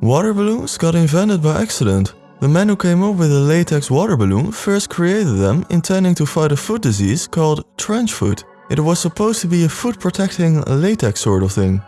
Water balloons got invented by accident. The man who came up with the latex water balloon first created them intending to fight a foot disease called trench foot. It was supposed to be a foot protecting latex sort of thing.